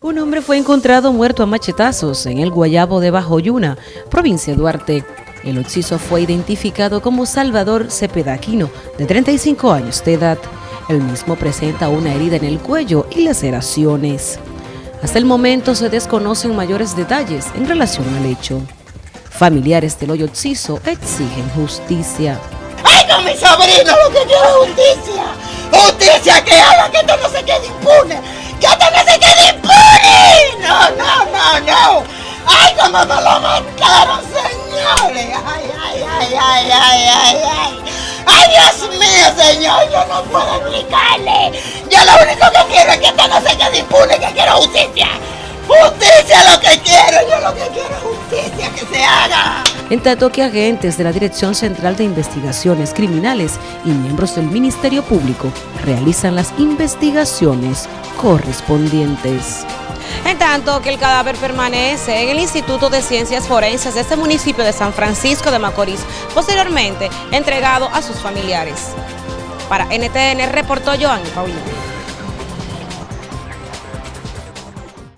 Un hombre fue encontrado muerto a machetazos en el Guayabo de Bajoyuna, provincia de Duarte. El occiso fue identificado como Salvador Cepedaquino, de 35 años de edad. El mismo presenta una herida en el cuello y laceraciones. Hasta el momento se desconocen mayores detalles en relación al hecho. Familiares del hoyo occiso exigen justicia. ¡Ay, no, mi sobrino! Lo que quiero es. ¡Justicia cómo me lo mataron, señores! ¡Ay, ay, ay, ay, ay, ay, ay! ¡Ay, Dios mío, señor! Yo no puedo explicarle. Yo lo único que quiero es que esto no se quede impune, que quiero justicia. ¡Justicia lo que quiero! Yo lo que quiero es justicia, que se haga. En tanto que agentes de la Dirección Central de Investigaciones Criminales y miembros del Ministerio Público realizan las investigaciones correspondientes. En tanto que el cadáver permanece en el Instituto de Ciencias Forenses de este municipio de San Francisco de Macorís, posteriormente entregado a sus familiares. Para NTN reportó Joan Paulino.